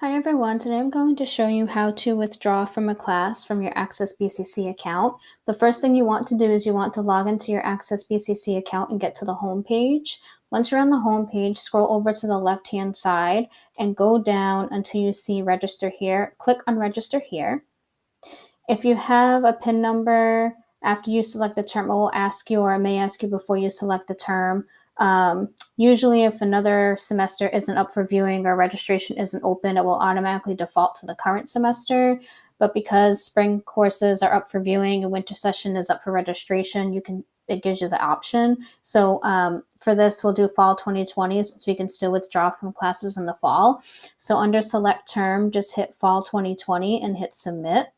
Hi everyone, today I'm going to show you how to withdraw from a class from your Access BCC account. The first thing you want to do is you want to log into your Access BCC account and get to the home page. Once you're on the home page, scroll over to the left hand side and go down until you see register here. Click on register here. If you have a PIN number after you select the term, it will ask you or it may ask you before you select the term um, usually, if another semester isn't up for viewing or registration isn't open, it will automatically default to the current semester. But because spring courses are up for viewing and winter session is up for registration, you can it gives you the option. So um, for this, we'll do fall 2020 since we can still withdraw from classes in the fall. So under select term, just hit fall 2020 and hit submit.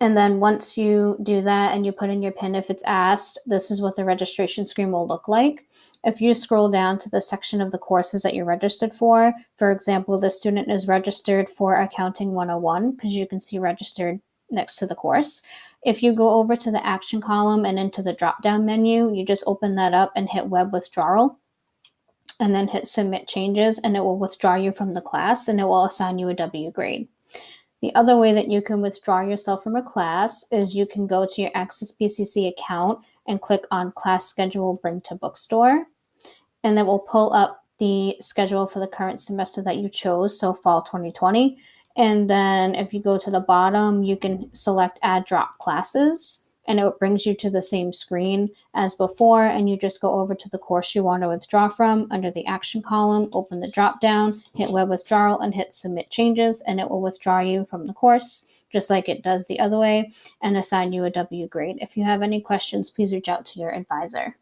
And then once you do that and you put in your PIN if it's asked, this is what the registration screen will look like. If you scroll down to the section of the courses that you're registered for, for example, the student is registered for Accounting 101 because you can see registered next to the course. If you go over to the action column and into the drop down menu, you just open that up and hit web withdrawal and then hit submit changes and it will withdraw you from the class and it will assign you a W grade. The other way that you can withdraw yourself from a class is you can go to your Access BCC account and click on class schedule bring to bookstore. And it will pull up the schedule for the current semester that you chose, so fall 2020. And then if you go to the bottom, you can select add drop classes and it brings you to the same screen as before and you just go over to the course you want to withdraw from under the action column open the drop down hit web withdrawal and hit submit changes and it will withdraw you from the course just like it does the other way and assign you a W grade. If you have any questions please reach out to your advisor